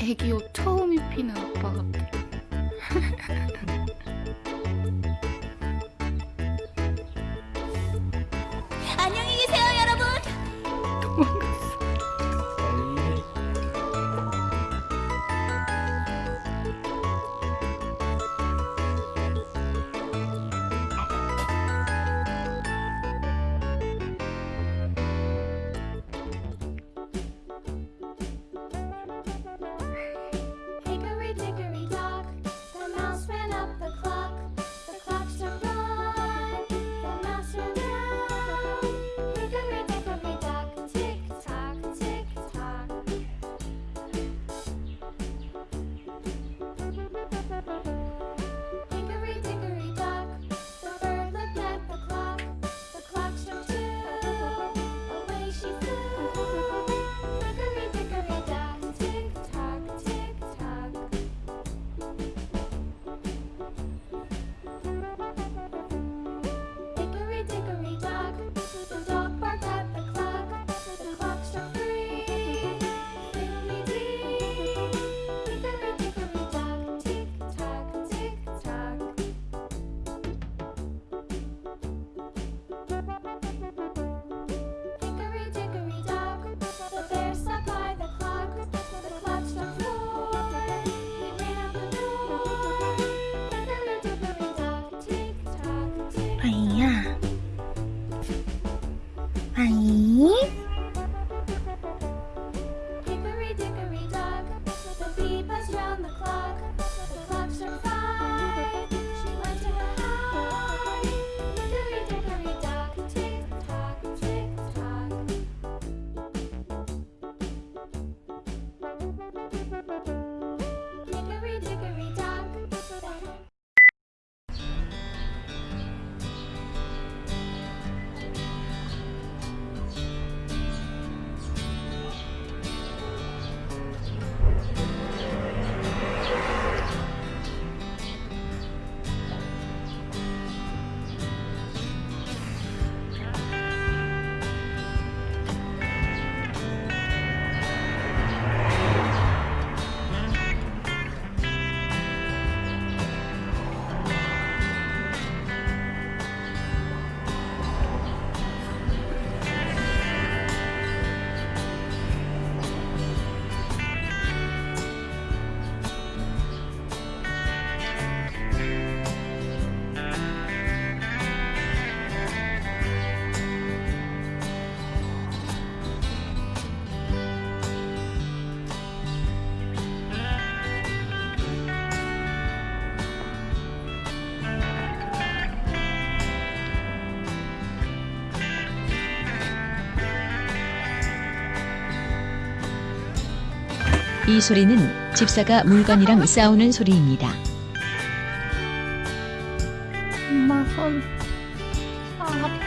애기 옷 처음 입히는 아빠 같아 阿姨。 이 소리는 집사가 물건이랑 싸우는 소리입니다. 엄마 손. 아,